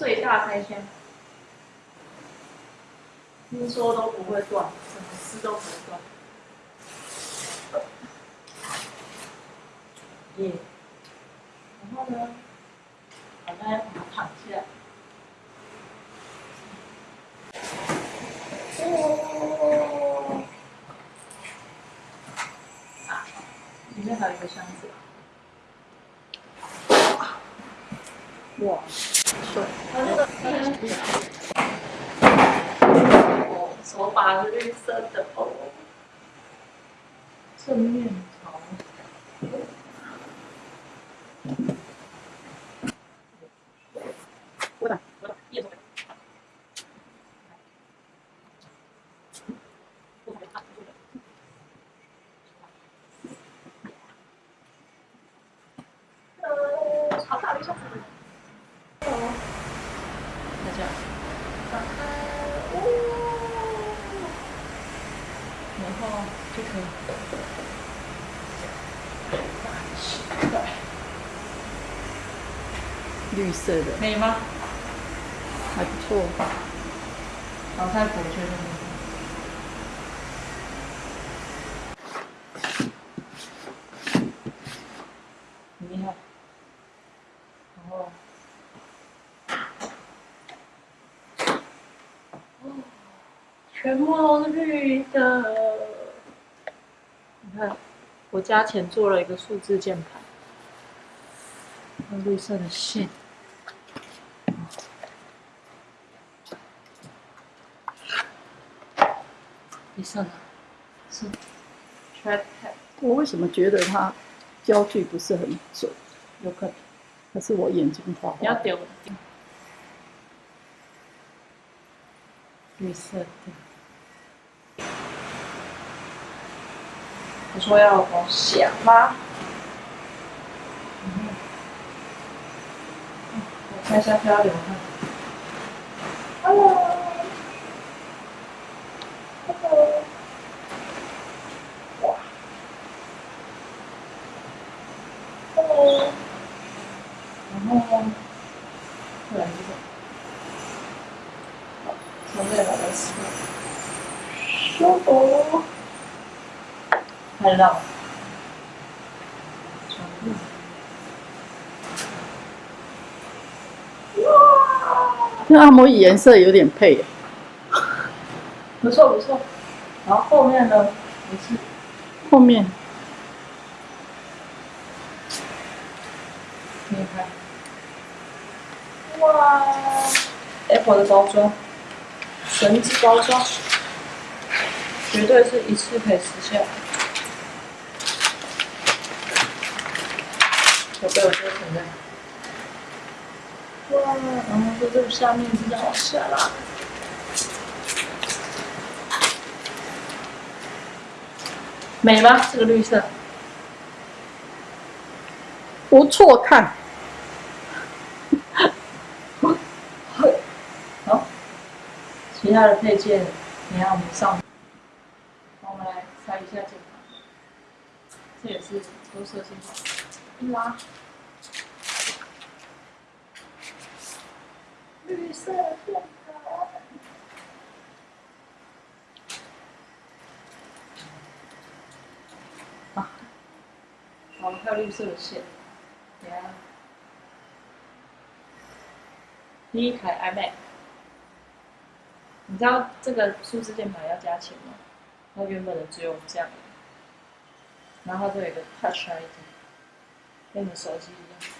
最大开箱，听说都不会断，怎么撕都不会断。耶，然后呢，把它躺下。哦，啊，里面还有一个箱子。哇，帅！它那个哦，手把是绿色的哦，正面朝。我打，我打，叶总。呃，好大的一箱子。哦，大家打开，哦，然后就可以打起来。绿色的，美吗？还不错。老太婆觉得美。很厉害。然后，哦，全部都是绿的。你看，我加钱做了一个数字键盘，用绿色的线。绿色的，是 trackpad，我为什么觉得它焦距不是很准？有可能。还是我眼睛花要丢。绿色的。我说要我想吗？嗯。我看一下漂流看。Hello。Hello。哇。Hello。然后，不然这个，好，从这把它撕，舒服，看得到吗？哇，跟按摩椅颜色有点配。不错不错，然后后面呢，后面，你看。哇，Apple 的包装，神之包装，绝对是一次可以撕下来。我被我丢存在。哇，然后在这个下面这样往下拉。美吗？这个绿色。不错看。好，其他的配件，你看我们上，我们来拆一下键盘，这也是都设计好，一拉，绿色键盘，啊，好，还有绿色的线，等下。第一台 iMac，你知道这个数字键盘要加钱吗？它原本的只有这样，然后这有一个 Touch ID，跟你手机一样。